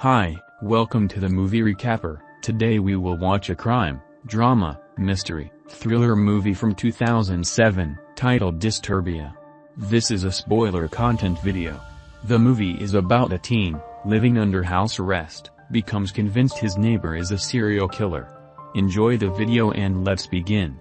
Hi, welcome to the movie recapper. Today we will watch a crime, drama, mystery, thriller movie from 2007, titled Disturbia. This is a spoiler content video. The movie is about a teen, living under house arrest, becomes convinced his neighbor is a serial killer. Enjoy the video and let's begin.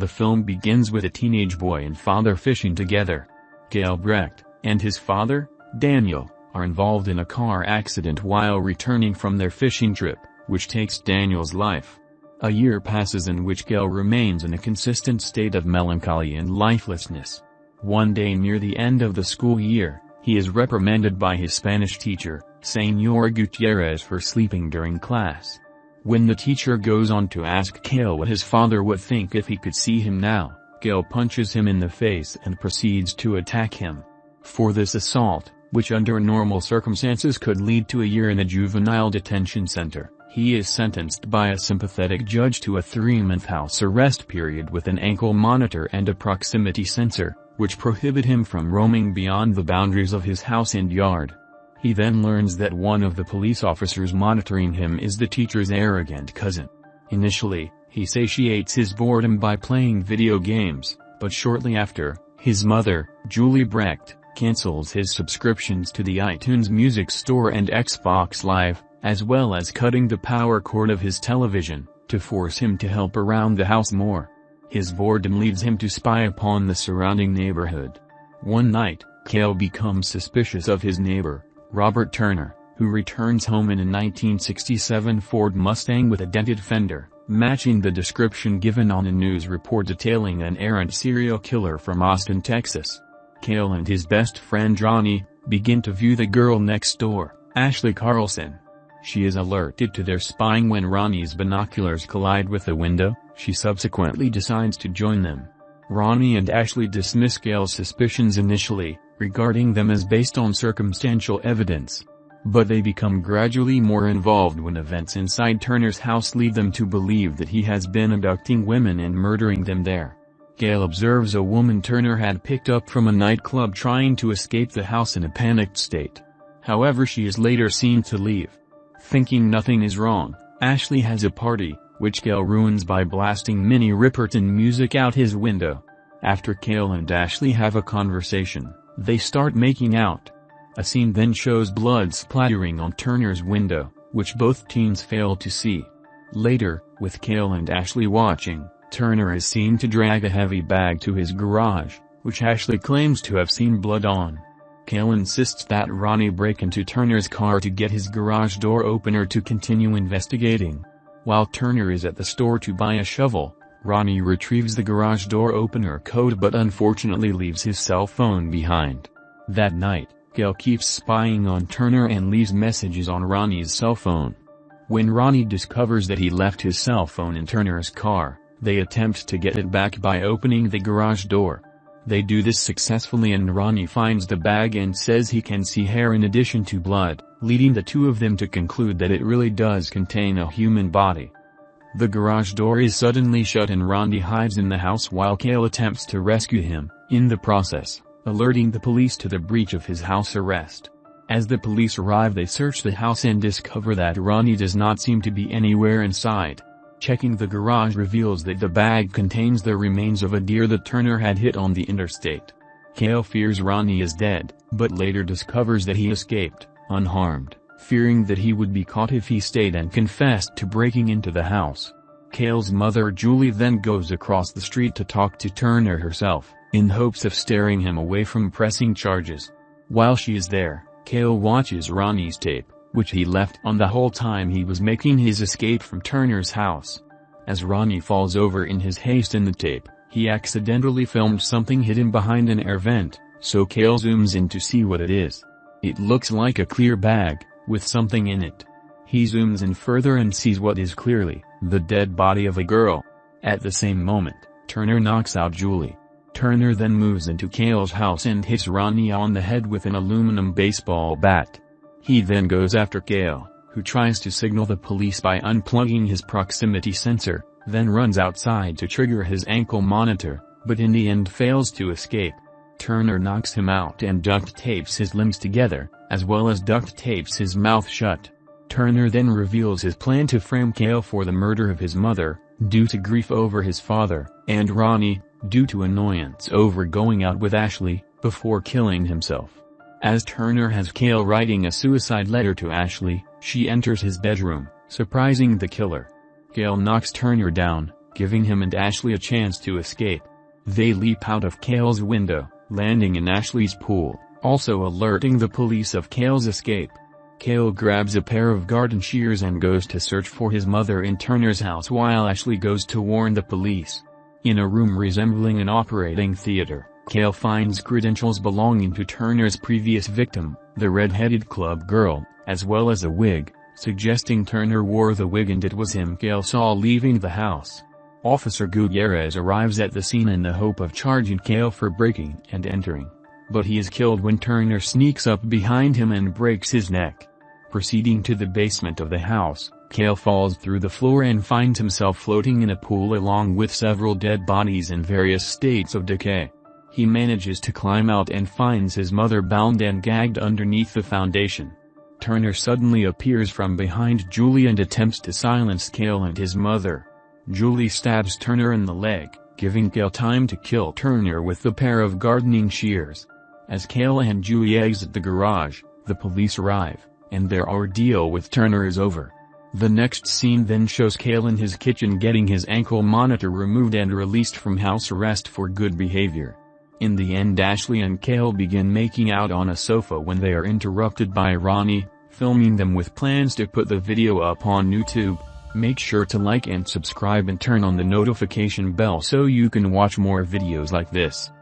The film begins with a teenage boy and father fishing together. Kale Brecht, and his father, Daniel, are involved in a car accident while returning from their fishing trip, which takes Daniel's life. A year passes in which Kale remains in a consistent state of melancholy and lifelessness. One day near the end of the school year, he is reprimanded by his Spanish teacher, Senor Gutierrez for sleeping during class. When the teacher goes on to ask Kale what his father would think if he could see him now, Kale punches him in the face and proceeds to attack him. For this assault, which under normal circumstances could lead to a year in a juvenile detention center, he is sentenced by a sympathetic judge to a three-month house arrest period with an ankle monitor and a proximity sensor, which prohibit him from roaming beyond the boundaries of his house and yard. He then learns that one of the police officers monitoring him is the teacher's arrogant cousin. Initially, he satiates his boredom by playing video games, but shortly after, his mother, Julie Brecht, cancels his subscriptions to the iTunes Music Store and Xbox Live, as well as cutting the power cord of his television, to force him to help around the house more. His boredom leads him to spy upon the surrounding neighborhood. One night, Kale becomes suspicious of his neighbor, Robert Turner, who returns home in a 1967 Ford Mustang with a dented fender, matching the description given on a news report detailing an errant serial killer from Austin, Texas. Kale and his best friend Johnny, begin to view the girl next door, Ashley Carlson. She is alerted to their spying when Ronnie's binoculars collide with the window, she subsequently decides to join them. Ronnie and Ashley dismiss Kale's suspicions initially, regarding them as based on circumstantial evidence. But they become gradually more involved when events inside Turner's house lead them to believe that he has been abducting women and murdering them there. Kale observes a woman Turner had picked up from a nightclub trying to escape the house in a panicked state. However she is later seen to leave. Thinking nothing is wrong, Ashley has a party, which Kale ruins by blasting Minnie Riperton music out his window. After Kale and Ashley have a conversation, they start making out. A scene then shows blood splattering on Turner's window, which both teens fail to see. Later, with Kale and Ashley watching, Turner is seen to drag a heavy bag to his garage, which Ashley claims to have seen blood on. Kale insists that Ronnie break into Turner's car to get his garage door opener to continue investigating. While Turner is at the store to buy a shovel, Ronnie retrieves the garage door opener code but unfortunately leaves his cell phone behind. That night, Kale keeps spying on Turner and leaves messages on Ronnie's cell phone. When Ronnie discovers that he left his cell phone in Turner's car, they attempt to get it back by opening the garage door. They do this successfully and Ronnie finds the bag and says he can see hair in addition to blood, leading the two of them to conclude that it really does contain a human body. The garage door is suddenly shut and Ronnie hides in the house while Kale attempts to rescue him, in the process, alerting the police to the breach of his house arrest. As the police arrive they search the house and discover that Ronnie does not seem to be anywhere inside. Checking the garage reveals that the bag contains the remains of a deer that Turner had hit on the interstate. Kale fears Ronnie is dead, but later discovers that he escaped, unharmed fearing that he would be caught if he stayed and confessed to breaking into the house. Kale's mother Julie then goes across the street to talk to Turner herself, in hopes of steering him away from pressing charges. While she is there, Kale watches Ronnie's tape, which he left on the whole time he was making his escape from Turner's house. As Ronnie falls over in his haste in the tape, he accidentally filmed something hidden behind an air vent, so Kale zooms in to see what it is. It looks like a clear bag, with something in it. He zooms in further and sees what is clearly, the dead body of a girl. At the same moment, Turner knocks out Julie. Turner then moves into Kale's house and hits Ronnie on the head with an aluminum baseball bat. He then goes after Kale, who tries to signal the police by unplugging his proximity sensor, then runs outside to trigger his ankle monitor, but in the end fails to escape. Turner knocks him out and duct tapes his limbs together, as well as duct tapes his mouth shut. Turner then reveals his plan to frame Kale for the murder of his mother, due to grief over his father, and Ronnie, due to annoyance over going out with Ashley, before killing himself. As Turner has Kale writing a suicide letter to Ashley, she enters his bedroom, surprising the killer. Kale knocks Turner down, giving him and Ashley a chance to escape. They leap out of Kale's window, landing in Ashley's pool, also alerting the police of Kale's escape. Kale grabs a pair of garden shears and goes to search for his mother in Turner's house while Ashley goes to warn the police. In a room resembling an operating theater, Kale finds credentials belonging to Turner's previous victim, the red-headed club girl, as well as a wig, suggesting Turner wore the wig and it was him Kale saw leaving the house. Officer Gutierrez arrives at the scene in the hope of charging Kale for breaking and entering. But he is killed when Turner sneaks up behind him and breaks his neck. Proceeding to the basement of the house, Kale falls through the floor and finds himself floating in a pool along with several dead bodies in various states of decay. He manages to climb out and finds his mother bound and gagged underneath the foundation. Turner suddenly appears from behind Julie and attempts to silence Kale and his mother. Julie stabs Turner in the leg, giving Kale time to kill Turner with the pair of gardening shears. As Kale and Julie exit the garage, the police arrive, and their ordeal with Turner is over. The next scene then shows Kale in his kitchen getting his ankle monitor removed and released from house arrest for good behavior. In the end Ashley and Kale begin making out on a sofa when they are interrupted by Ronnie, filming them with plans to put the video up on YouTube. Make sure to like and subscribe and turn on the notification bell so you can watch more videos like this.